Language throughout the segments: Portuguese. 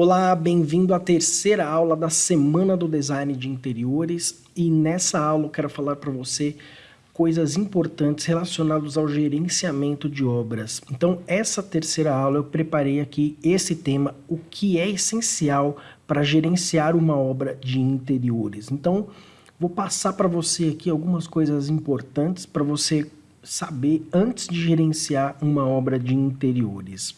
Olá, bem-vindo à terceira aula da Semana do Design de Interiores e nessa aula eu quero falar para você coisas importantes relacionadas ao gerenciamento de obras. Então, essa terceira aula eu preparei aqui esse tema, o que é essencial para gerenciar uma obra de interiores. Então, vou passar para você aqui algumas coisas importantes para você saber antes de gerenciar uma obra de interiores.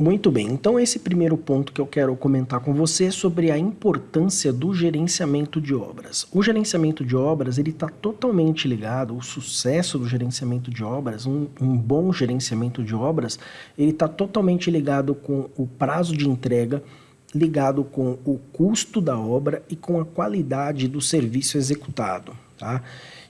Muito bem, então esse primeiro ponto que eu quero comentar com você é sobre a importância do gerenciamento de obras. O gerenciamento de obras, ele está totalmente ligado, o sucesso do gerenciamento de obras, um, um bom gerenciamento de obras, ele está totalmente ligado com o prazo de entrega, ligado com o custo da obra e com a qualidade do serviço executado, tá?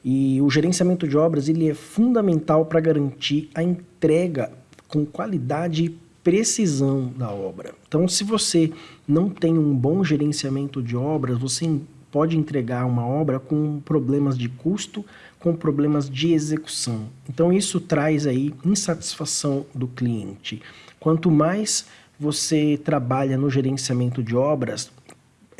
E o gerenciamento de obras, ele é fundamental para garantir a entrega com qualidade e precisão da obra. Então, se você não tem um bom gerenciamento de obras, você pode entregar uma obra com problemas de custo, com problemas de execução. Então, isso traz aí insatisfação do cliente. Quanto mais você trabalha no gerenciamento de obras,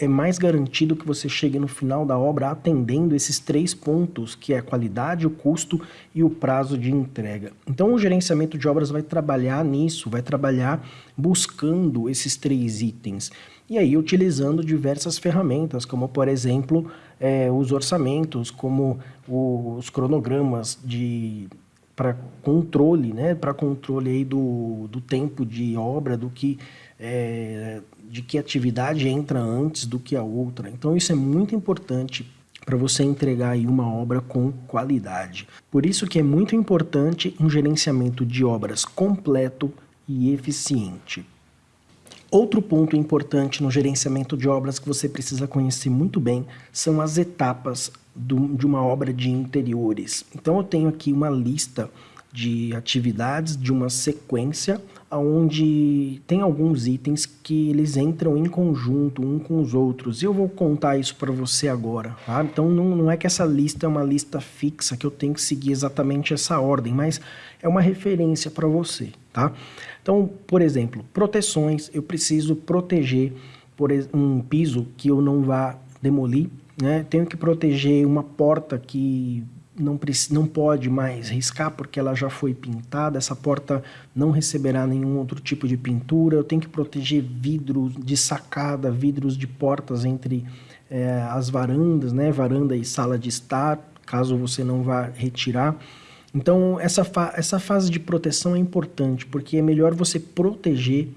é mais garantido que você chegue no final da obra atendendo esses três pontos, que é a qualidade, o custo e o prazo de entrega. Então o gerenciamento de obras vai trabalhar nisso, vai trabalhar buscando esses três itens. E aí utilizando diversas ferramentas, como por exemplo, é, os orçamentos, como os cronogramas de para controle, né, para controle aí do, do tempo de obra, do que é, de que atividade entra antes do que a outra. Então isso é muito importante para você entregar aí uma obra com qualidade. Por isso que é muito importante um gerenciamento de obras completo e eficiente. Outro ponto importante no gerenciamento de obras que você precisa conhecer muito bem são as etapas do, de uma obra de interiores. Então eu tenho aqui uma lista de atividades de uma sequência onde tem alguns itens que eles entram em conjunto um com os outros. Eu vou contar isso para você agora, tá? Então não, não é que essa lista é uma lista fixa, que eu tenho que seguir exatamente essa ordem, mas é uma referência para você, tá? Então, por exemplo, proteções, eu preciso proteger por um piso que eu não vá demolir, né? Tenho que proteger uma porta que não, não pode mais riscar porque ela já foi pintada, essa porta não receberá nenhum outro tipo de pintura, eu tenho que proteger vidros de sacada, vidros de portas entre é, as varandas, né, varanda e sala de estar, caso você não vá retirar. Então, essa, fa essa fase de proteção é importante, porque é melhor você proteger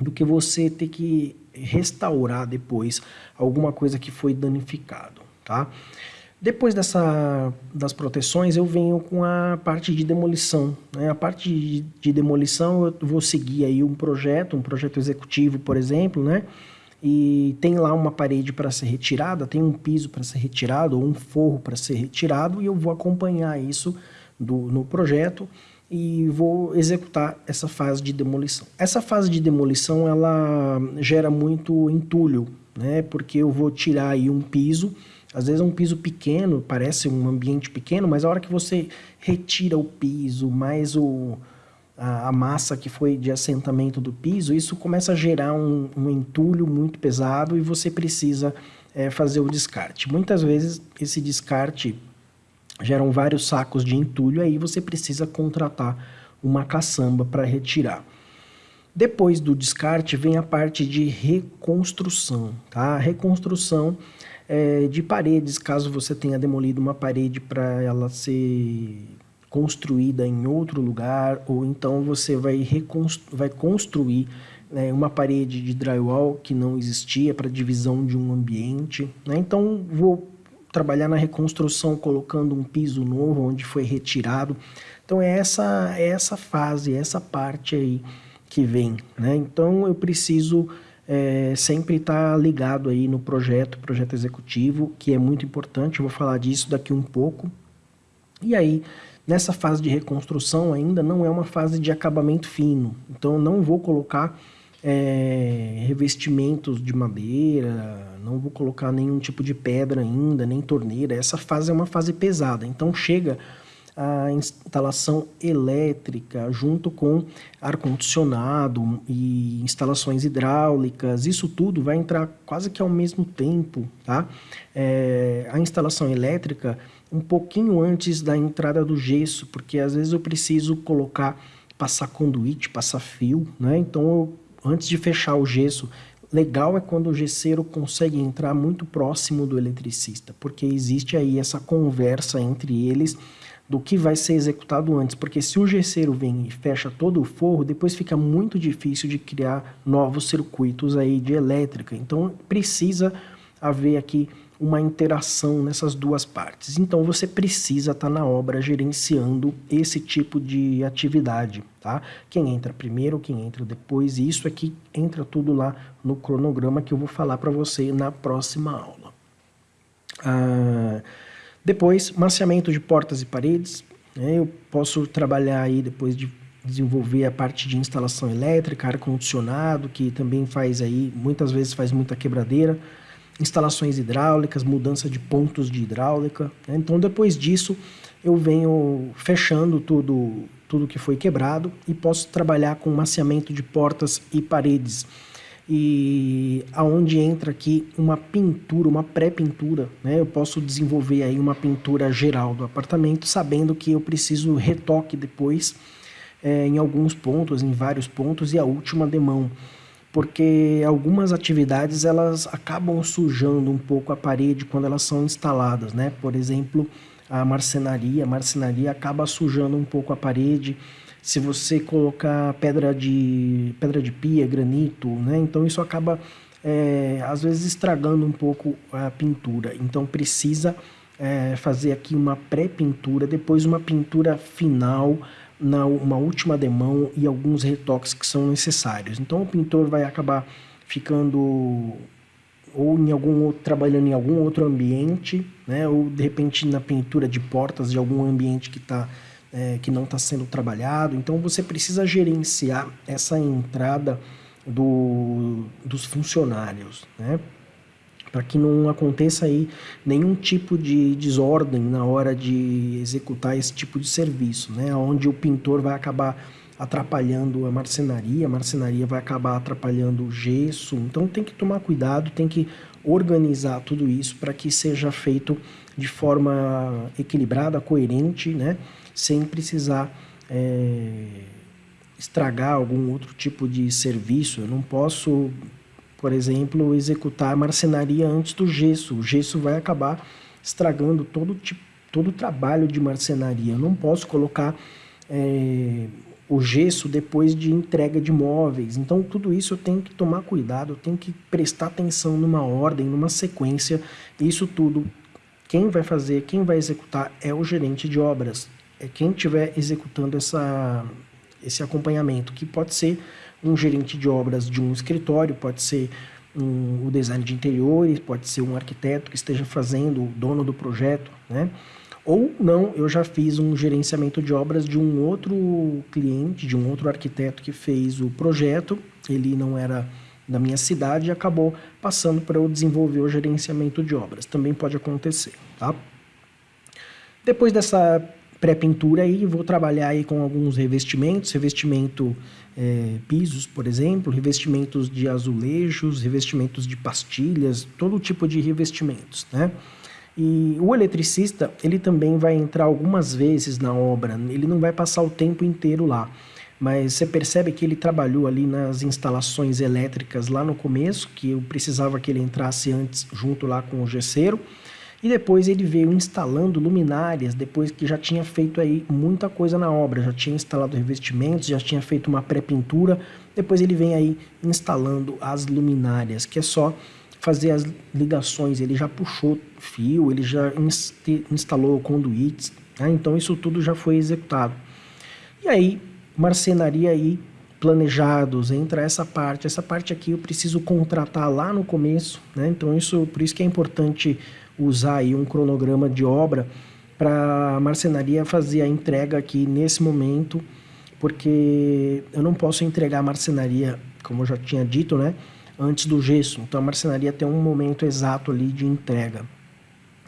do que você ter que restaurar depois alguma coisa que foi danificado, tá? Depois dessa, das proteções, eu venho com a parte de demolição. Né? A parte de, de, demolição, eu vou seguir aí um projeto, um projeto executivo, por exemplo, né? E tem lá uma parede para ser retirada, tem um piso para ser retirado, ou um forro para ser retirado, e eu vou acompanhar isso do, no projeto e vou executar essa fase de demolição. Essa fase de demolição, ela gera muito entulho, né? Porque eu vou tirar aí um piso, às vezes um piso pequeno, parece um ambiente pequeno, mas a hora que você retira o piso, mais o, a, a massa que foi de assentamento do piso, isso começa a gerar um, um entulho muito pesado e você precisa é, fazer o descarte. Muitas vezes esse descarte geram vários sacos de entulho, aí você precisa contratar uma caçamba para retirar. Depois do descarte vem a parte de reconstrução, tá? A reconstrução é, de paredes, caso você tenha demolido uma parede para ela ser construída em outro lugar, ou então você vai, vai construir né, uma parede de drywall que não existia para divisão de um ambiente. Né? Então, vou trabalhar na reconstrução colocando um piso novo onde foi retirado. Então, é essa, é essa fase, essa parte aí que vem. Né? Então, eu preciso é, sempre estar tá ligado aí no projeto, projeto executivo, que é muito importante, eu vou falar disso daqui um pouco. E aí, nessa fase de reconstrução ainda não é uma fase de acabamento fino, então não vou colocar é, revestimentos de madeira, não vou colocar nenhum tipo de pedra ainda, nem torneira, essa fase é uma fase pesada, então chega a instalação elétrica, junto com ar-condicionado e instalações hidráulicas, isso tudo vai entrar quase que ao mesmo tempo, tá? É, a instalação elétrica um pouquinho antes da entrada do gesso, porque às vezes eu preciso colocar, passar conduíte, passar fio, né? Então, eu, antes de fechar o gesso, legal é quando o gesseiro consegue entrar muito próximo do eletricista, porque existe aí essa conversa entre eles do que vai ser executado antes, porque se o gesseiro vem e fecha todo o forro, depois fica muito difícil de criar novos circuitos aí de elétrica. Então precisa haver aqui uma interação nessas duas partes. Então você precisa estar tá na obra gerenciando esse tipo de atividade, tá? Quem entra primeiro, quem entra depois, e isso aqui entra tudo lá no cronograma que eu vou falar para você na próxima aula. Ah, depois, maciamento de portas e paredes. Né? Eu posso trabalhar aí depois de desenvolver a parte de instalação elétrica, ar-condicionado, que também faz aí, muitas vezes faz muita quebradeira instalações hidráulicas, mudança de pontos de hidráulica. Né? Então, depois disso, eu venho fechando tudo, tudo que foi quebrado e posso trabalhar com maciamento de portas e paredes. E aonde entra aqui uma pintura, uma pré-pintura, né? Eu posso desenvolver aí uma pintura geral do apartamento, sabendo que eu preciso retoque depois é, em alguns pontos, em vários pontos, e a última demão porque algumas atividades elas acabam sujando um pouco a parede quando elas são instaladas, né? Por exemplo, a marcenaria, a marcenaria acaba sujando um pouco a parede. Se você colocar pedra de pedra de pia, granito, né? Então isso acaba é, às vezes estragando um pouco a pintura. Então precisa é, fazer aqui uma pré-pintura, depois uma pintura final na uma última demão e alguns retoques que são necessários. Então o pintor vai acabar ficando ou em algum outro, trabalhando em algum outro ambiente, né? ou de repente na pintura de portas de algum ambiente que, tá, é, que não está sendo trabalhado. Então você precisa gerenciar essa entrada do, dos funcionários. Né? para que não aconteça aí nenhum tipo de desordem na hora de executar esse tipo de serviço, né? Onde o pintor vai acabar atrapalhando a marcenaria, a marcenaria vai acabar atrapalhando o gesso. Então tem que tomar cuidado, tem que organizar tudo isso para que seja feito de forma equilibrada, coerente, né? Sem precisar é, estragar algum outro tipo de serviço. Eu não posso por exemplo, executar a marcenaria antes do gesso. O gesso vai acabar estragando todo, tipo, todo o trabalho de marcenaria. Eu não posso colocar é, o gesso depois de entrega de móveis. Então, tudo isso eu tenho que tomar cuidado, eu tenho que prestar atenção numa ordem, numa sequência. Isso tudo, quem vai fazer, quem vai executar é o gerente de obras. É quem estiver executando essa, esse acompanhamento, que pode ser um gerente de obras de um escritório, pode ser um, o design de interiores, pode ser um arquiteto que esteja fazendo, o dono do projeto, né? Ou não, eu já fiz um gerenciamento de obras de um outro cliente, de um outro arquiteto que fez o projeto, ele não era da minha cidade e acabou passando para eu desenvolver o gerenciamento de obras. Também pode acontecer, tá? Depois dessa pré-pintura aí, vou trabalhar aí com alguns revestimentos, revestimento é, pisos, por exemplo, revestimentos de azulejos, revestimentos de pastilhas, todo tipo de revestimentos, né? E o eletricista, ele também vai entrar algumas vezes na obra, ele não vai passar o tempo inteiro lá, mas você percebe que ele trabalhou ali nas instalações elétricas lá no começo, que eu precisava que ele entrasse antes junto lá com o gesseiro, e depois ele veio instalando luminárias, depois que já tinha feito aí muita coisa na obra, já tinha instalado revestimentos, já tinha feito uma pré-pintura, depois ele vem aí instalando as luminárias, que é só fazer as ligações, ele já puxou fio, ele já instalou conduítes, né? então isso tudo já foi executado. E aí, marcenaria aí, planejados, entra essa parte, essa parte aqui eu preciso contratar lá no começo, né? então isso, por isso que é importante usar aí um cronograma de obra para a marcenaria fazer a entrega aqui nesse momento, porque eu não posso entregar a marcenaria, como eu já tinha dito, né, antes do gesso. Então a marcenaria tem um momento exato ali de entrega.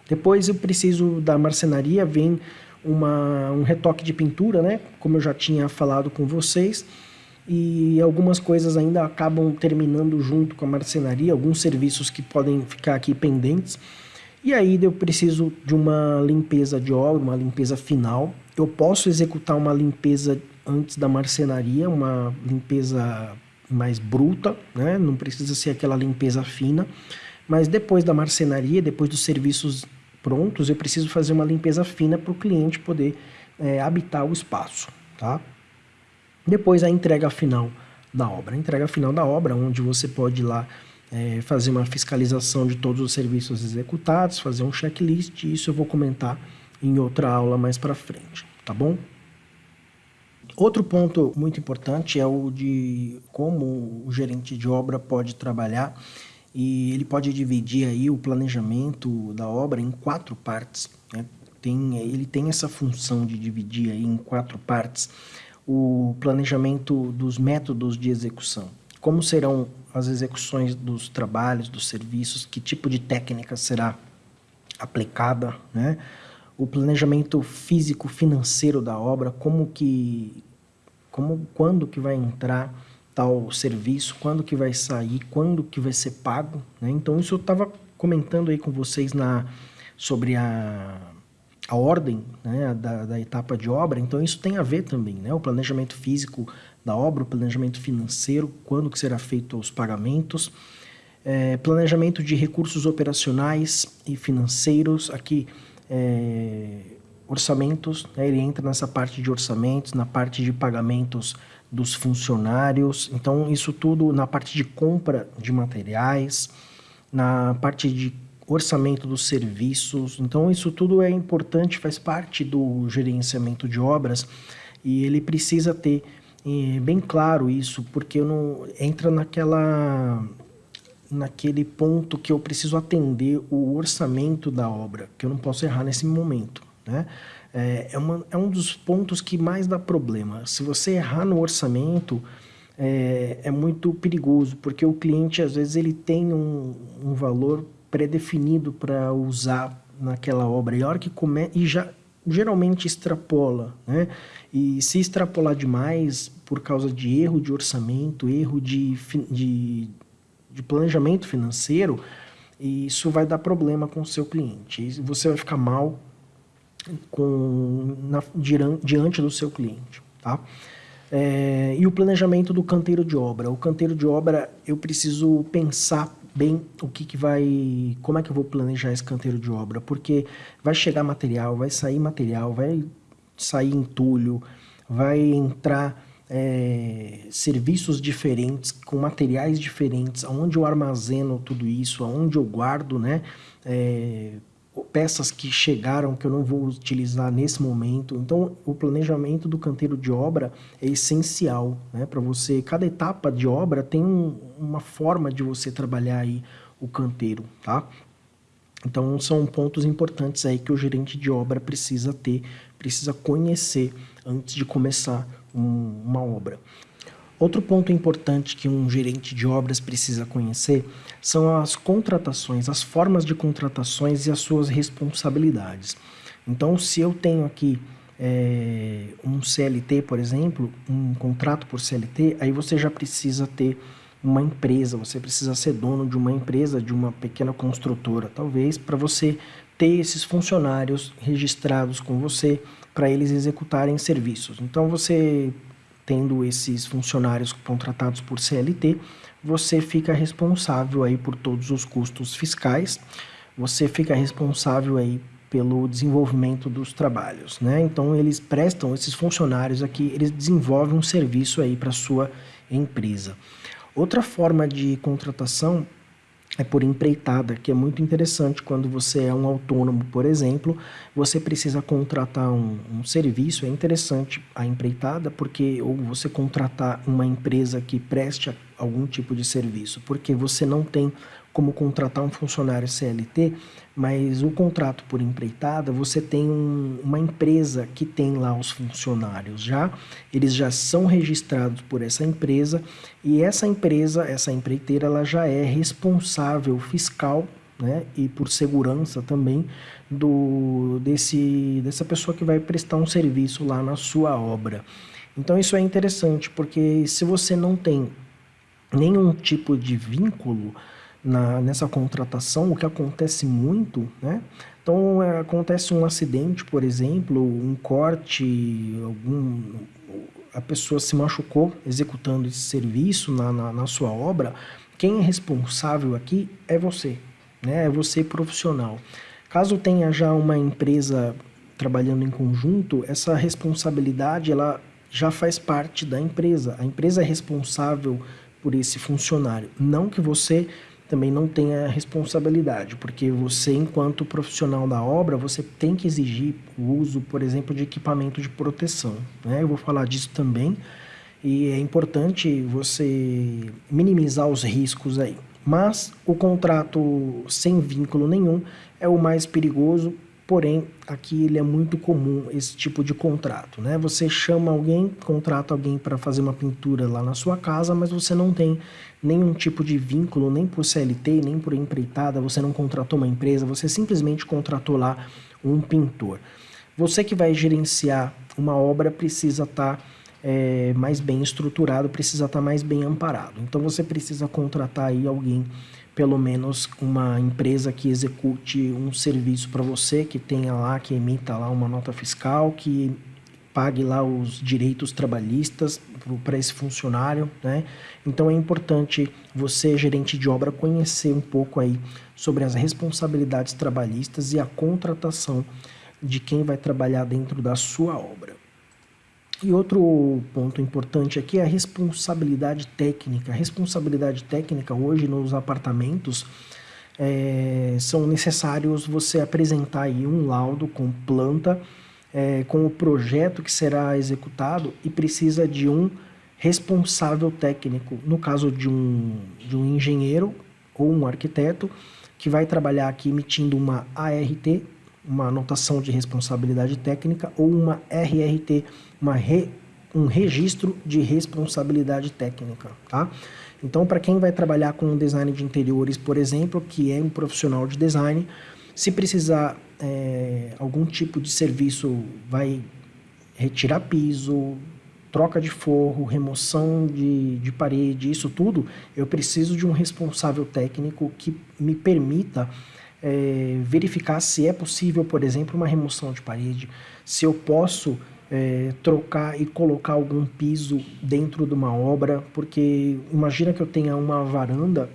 Depois eu preciso da marcenaria, vem uma, um retoque de pintura, né? Como eu já tinha falado com vocês. E algumas coisas ainda acabam terminando junto com a marcenaria, alguns serviços que podem ficar aqui pendentes. E aí eu preciso de uma limpeza de obra, uma limpeza final. Eu posso executar uma limpeza antes da marcenaria, uma limpeza mais bruta, né? não precisa ser aquela limpeza fina. Mas depois da marcenaria, depois dos serviços prontos, eu preciso fazer uma limpeza fina para o cliente poder é, habitar o espaço. Tá? Depois a entrega final da obra. A entrega final da obra, onde você pode ir lá é, fazer uma fiscalização de todos os serviços executados, fazer um checklist, isso eu vou comentar em outra aula mais para frente, tá bom? Outro ponto muito importante é o de como o gerente de obra pode trabalhar e ele pode dividir aí o planejamento da obra em quatro partes. Né? Tem, ele tem essa função de dividir aí em quatro partes o planejamento dos métodos de execução. Como serão as execuções dos trabalhos, dos serviços, que tipo de técnica será aplicada, né? O planejamento físico financeiro da obra, como que como quando que vai entrar tal serviço, quando que vai sair, quando que vai ser pago, né? Então isso eu estava comentando aí com vocês na sobre a a ordem né, da, da, etapa de obra, então isso tem a ver também, né? O planejamento físico da obra, o planejamento financeiro, quando que será feito os pagamentos, é, planejamento de recursos operacionais e financeiros, aqui é, orçamentos, né, ele entra nessa parte de orçamentos, na parte de pagamentos dos funcionários, então isso tudo na parte de compra de materiais, na parte de orçamento dos serviços. Então, isso tudo é importante, faz parte do gerenciamento de obras e ele precisa ter é, bem claro isso, porque não entra naquela naquele ponto que eu preciso atender o orçamento da obra, que eu não posso errar nesse momento, né? É, é, uma, é um dos pontos que mais dá problema. Se você errar no orçamento, é, é muito perigoso, porque o cliente, às vezes, ele tem um, um valor pré-definido para usar naquela obra. E a hora que e já geralmente extrapola, né? E se extrapolar demais por causa de erro de orçamento, erro de, de, de planejamento financeiro, isso vai dar problema com o seu cliente. Você vai ficar mal com, na, diante do seu cliente, tá? É, e o planejamento do canteiro de obra. O canteiro de obra, eu preciso pensar bem o que, que vai, como é que eu vou planejar esse canteiro de obra, porque vai chegar material, vai sair material, vai sair entulho, vai entrar é, serviços diferentes, com materiais diferentes, aonde eu armazeno tudo isso, aonde eu guardo, né, é, peças que chegaram que eu não vou utilizar nesse momento. Então, o planejamento do canteiro de obra é essencial, né? Para você, cada etapa de obra tem um, uma forma de você trabalhar aí o canteiro, tá? Então, são pontos importantes aí que o gerente de obra precisa ter, precisa conhecer antes de começar um, uma obra. Outro ponto importante que um gerente de obras precisa conhecer são as contratações, as formas de contratações e as suas responsabilidades. Então, se eu tenho aqui é, um CLT, por exemplo, um contrato por CLT, aí você já precisa ter uma empresa, você precisa ser dono de uma empresa, de uma pequena construtora, talvez, para você ter esses funcionários registrados com você, para eles executarem serviços. Então, você tendo esses funcionários contratados por CLT, você fica responsável aí por todos os custos fiscais, você fica responsável aí pelo desenvolvimento dos trabalhos, né? Então eles prestam esses funcionários aqui, eles desenvolvem um serviço aí para sua empresa. Outra forma de contratação é por empreitada, que é muito interessante quando você é um autônomo, por exemplo, você precisa contratar um, um, serviço, é interessante a empreitada, porque ou você contratar uma empresa que preste algum tipo de serviço, porque você não tem como contratar um funcionário CLT, mas o contrato por empreitada, você tem um, uma empresa que tem lá os funcionários já, eles já são registrados por essa empresa e essa empresa, essa empreiteira, ela já é responsável fiscal né, e por segurança também do desse dessa pessoa que vai prestar um serviço lá na sua obra. Então isso é interessante porque se você não tem nenhum tipo de vínculo na, nessa contratação, o que acontece muito, né? Então é, acontece um acidente, por exemplo, um corte, algum, a pessoa se machucou executando esse serviço na, na, na sua obra, quem é responsável aqui é você, né? É você profissional. Caso tenha já uma empresa trabalhando em conjunto, essa responsabilidade ela já faz parte da empresa. A empresa é responsável por esse funcionário, não que você também não tenha responsabilidade, porque você, enquanto profissional da obra, você tem que exigir o uso, por exemplo, de equipamento de proteção. Né? Eu vou falar disso também, e é importante você minimizar os riscos aí. Mas o contrato sem vínculo nenhum é o mais perigoso porém aqui ele é muito comum esse tipo de contrato, né? Você chama alguém, contrata alguém para fazer uma pintura lá na sua casa, mas você não tem nenhum tipo de vínculo, nem por CLT, nem por empreitada, você não contratou uma empresa, você simplesmente contratou lá um pintor. Você que vai gerenciar uma obra precisa estar tá, é, mais bem estruturado, precisa estar tá mais bem amparado. Então você precisa contratar aí alguém pelo menos uma empresa que execute um serviço para você, que tenha lá, que emita lá uma nota fiscal, que pague lá os direitos trabalhistas para esse funcionário, né? Então é importante você, gerente de obra, conhecer um pouco aí sobre as responsabilidades trabalhistas e a contratação de quem vai trabalhar dentro da sua obra. E outro ponto importante aqui é a responsabilidade técnica. A responsabilidade técnica hoje nos apartamentos é, são necessários você apresentar aí um laudo com planta, é, com o projeto que será executado e precisa de um responsável técnico, no caso de um, de um engenheiro ou um arquiteto, que vai trabalhar aqui emitindo uma ART, uma anotação de responsabilidade técnica, ou uma RRT, uma re, um registro de responsabilidade técnica, tá? Então, para quem vai trabalhar com design de interiores, por exemplo, que é um profissional de design, se precisar é, algum tipo de serviço, vai retirar piso, troca de forro, remoção de, de parede, isso tudo, eu preciso de um responsável técnico que me permita é, verificar se é possível, por exemplo, uma remoção de parede, se eu posso é, trocar e colocar algum piso dentro de uma obra, porque imagina que eu tenha uma varanda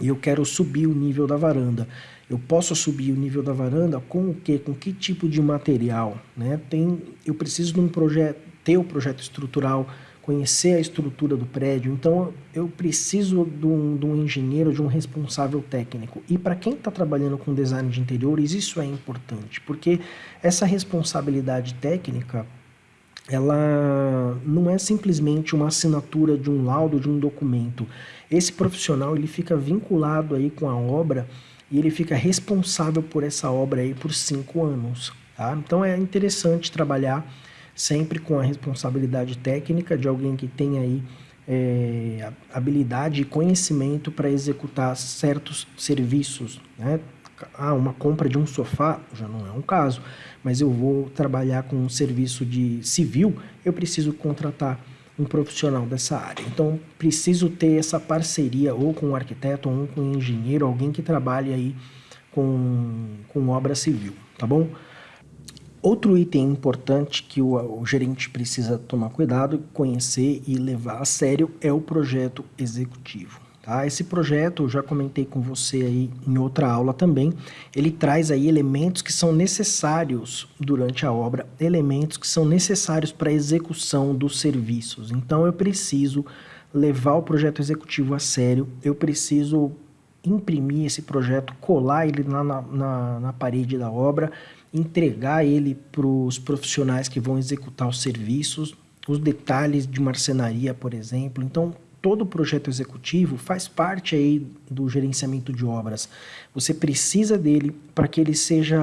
e eu quero subir o nível da varanda. Eu posso subir o nível da varanda com o que? Com que tipo de material? Né? Tem, eu preciso de um projeto, ter o um projeto estrutural, conhecer a estrutura do prédio. Então, eu preciso de um, de um engenheiro, de um responsável técnico. E para quem está trabalhando com design de interiores, isso é importante, porque essa responsabilidade técnica, ela não é simplesmente uma assinatura de um laudo, de um documento. Esse profissional, ele fica vinculado aí com a obra e ele fica responsável por essa obra aí por cinco anos. Tá? Então, é interessante trabalhar sempre com a responsabilidade técnica de alguém que tem aí é, habilidade e conhecimento para executar certos serviços, né? Ah, uma compra de um sofá já não é um caso, mas eu vou trabalhar com um serviço de civil, eu preciso contratar um profissional dessa área. Então, preciso ter essa parceria ou com um arquiteto ou com um engenheiro, alguém que trabalhe aí com, com obra civil, tá bom? Outro item importante que o, o, gerente precisa tomar cuidado, conhecer e levar a sério é o projeto executivo. Tá? Esse projeto, eu já comentei com você aí em outra aula também, ele traz aí elementos que são necessários durante a obra, elementos que são necessários para a execução dos serviços. Então eu preciso levar o projeto executivo a sério, eu preciso imprimir esse projeto, colar ele na, na, na parede da obra, entregar ele para os profissionais que vão executar os serviços, os detalhes de marcenaria, por exemplo. Então, todo projeto executivo faz parte aí do gerenciamento de obras. Você precisa dele para que ele seja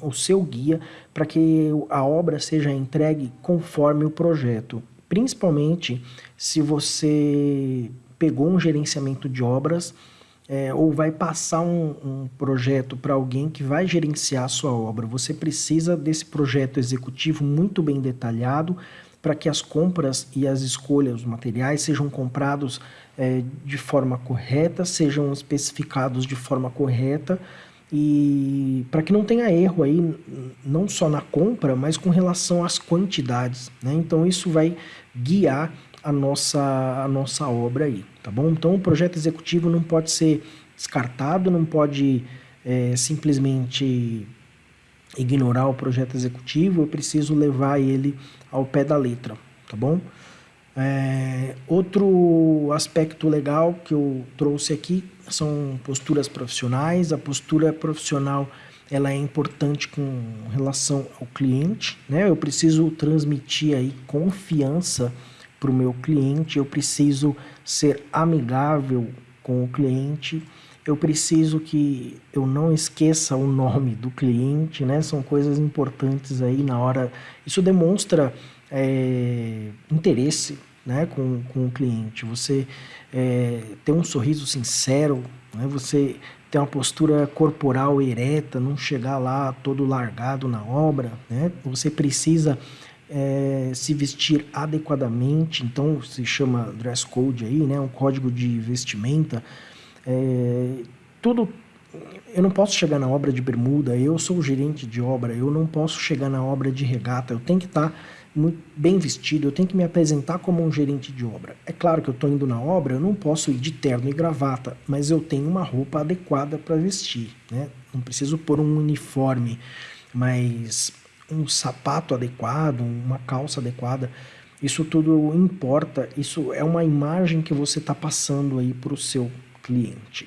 o seu guia, para que a obra seja entregue conforme o projeto. Principalmente se você pegou um gerenciamento de obras é, ou vai passar um, um projeto para alguém que vai gerenciar a sua obra. Você precisa desse projeto executivo muito bem detalhado para que as compras e as escolhas, os materiais sejam comprados é, de forma correta, sejam especificados de forma correta e para que não tenha erro aí, não só na compra, mas com relação às quantidades. Né? Então isso vai guiar a nossa, a nossa obra aí, tá bom? Então o projeto executivo não pode ser descartado, não pode é, simplesmente ignorar o projeto executivo, eu preciso levar ele ao pé da letra, tá bom? É, outro aspecto legal que eu trouxe aqui são posturas profissionais. A postura profissional ela é importante com relação ao cliente, né? Eu preciso transmitir aí confiança para o meu cliente, eu preciso ser amigável com o cliente, eu preciso que eu não esqueça o nome do cliente, né? São coisas importantes aí na hora. Isso demonstra é, interesse né, com, com o cliente. Você é, ter um sorriso sincero, né? você ter uma postura corporal ereta, não chegar lá todo largado na obra. Né? Você precisa é, se vestir adequadamente, então se chama dress code aí, né? um código de vestimenta. É, tudo eu não posso chegar na obra de bermuda, eu sou o gerente de obra, eu não posso chegar na obra de regata, eu tenho que estar muito bem vestido, eu tenho que me apresentar como um gerente de obra. É claro que eu estou indo na obra, eu não posso ir de terno e gravata, mas eu tenho uma roupa adequada para vestir, né? Não preciso pôr um uniforme, mas um sapato adequado, uma calça adequada, isso tudo importa, isso é uma imagem que você está passando aí para o seu cliente.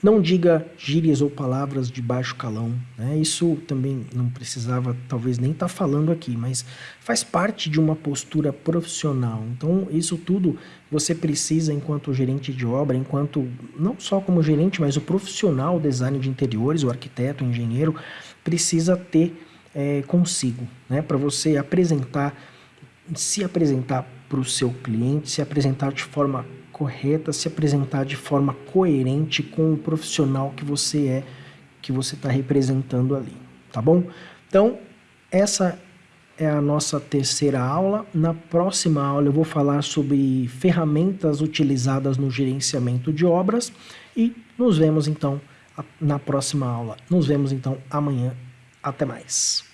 Não diga gírias ou palavras de baixo calão, né? Isso também não precisava, talvez nem estar tá falando aqui, mas faz parte de uma postura profissional. Então, isso tudo você precisa, enquanto gerente de obra, enquanto não só como gerente, mas o profissional design de interiores, o arquiteto, o engenheiro, precisa ter é, consigo, né? Para você apresentar, se apresentar para o seu cliente, se apresentar de forma correta, se apresentar de forma coerente com o profissional que você é, que você está representando ali, tá bom? Então, essa é a nossa terceira aula. Na próxima aula eu vou falar sobre ferramentas utilizadas no gerenciamento de obras e nos vemos então na próxima aula. Nos vemos então amanhã. Até mais.